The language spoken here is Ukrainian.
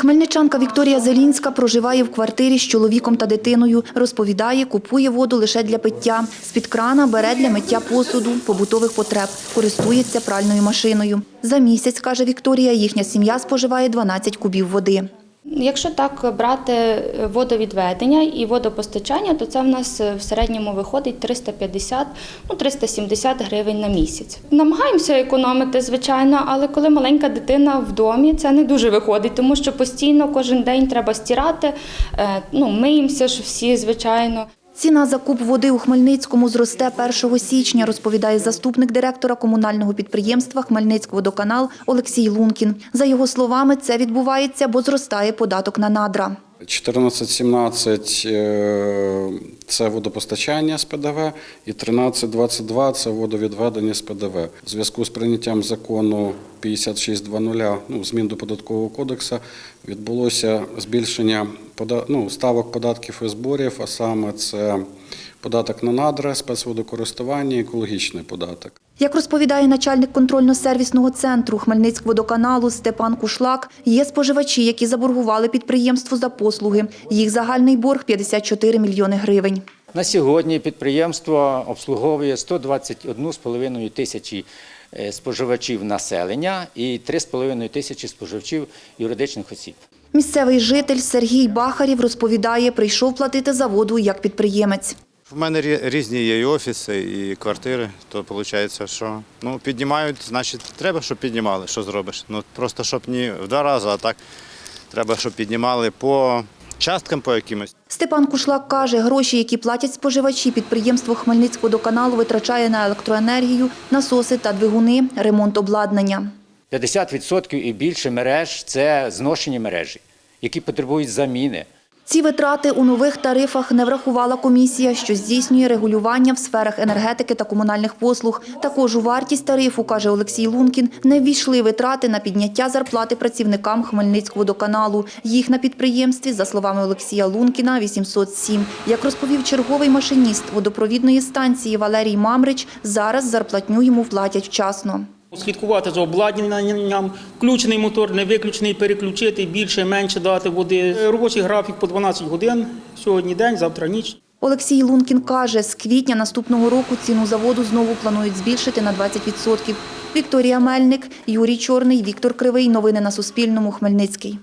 Хмельничанка Вікторія Зелінська проживає в квартирі з чоловіком та дитиною. Розповідає, купує воду лише для пиття. З-під крана бере для миття посуду, побутових потреб, користується пральною машиною. За місяць, каже Вікторія, їхня сім'я споживає 12 кубів води. Якщо так брати е, водовідведення і водопостачання, то це в нас е, в середньому виходить 350, ну 370 гривень на місяць. Намагаємося економити, звичайно, але коли маленька дитина в домі, це не дуже виходить, тому що постійно кожен день треба стирати. е, Ну, миємося ж всі, звичайно. Ціна за куб води у Хмельницькому зросте 1 січня, розповідає заступник директора комунального підприємства «Хмельницькводоканал» Олексій Лункін. За його словами, це відбувається, бо зростає податок на надра. 14-17 е, – це водопостачання з ПДВ і 13-22 – це водовідведення з ПДВ. У зв'язку з прийняттям закону 56.00, ну, змін до податкового кодексу, відбулося збільшення ну, ставок податків і зборів, а саме це податок на надра, спецводокористування екологічний податок. Як розповідає начальник контрольно-сервісного центру Хмельницькводоканалу Степан Кушлак, є споживачі, які заборгували підприємству за послуги. Їх загальний борг – 54 мільйони гривень. На сьогодні підприємство обслуговує 121,5 тисячі е, споживачів населення і 3,5 тисячі споживачів юридичних осіб. Місцевий житель Сергій Бахарів розповідає, прийшов платити за воду як підприємець. В мене рі- різні є і офіси, і квартири, то виходить, що ну, піднімають, значить, треба, щоб піднімали. Що зробиш? Ну, просто щоб не в два рази, а так треба, щоб піднімали по часткам по якимось. Степан Кушлак каже, гроші, які платять споживачі, підприємство Хмельницькводоканалу витрачає на електроенергію, насоси та двигуни, ремонт обладнання. 50% і більше мереж це зношені мережі, які потребують заміни. Ці витрати у нових тарифах не врахувала комісія, що здійснює регулювання в сферах енергетики та комунальних послуг. Також у вартість тарифу, каже Олексій Лункін, не ввійшли витрати на підняття зарплати працівникам Хмельницькводоканалу. Їх на підприємстві, за словами Олексія Лункіна, 807. Як розповів черговий машиніст водопровідної станції Валерій Мамрич, зараз зарплатню йому платять вчасно. Слідкувати за обладнанням, включений мотор, не виключений, переключити, більше, менше дати води. Робочий графік по 12 годин, сьогодні день, завтра ніч. Олексій Лункін каже, з квітня наступного року ціну заводу знову планують збільшити на 20%. Вікторія Мельник, Юрій Чорний, Віктор Кривий. Новини на Суспільному. Хмельницький.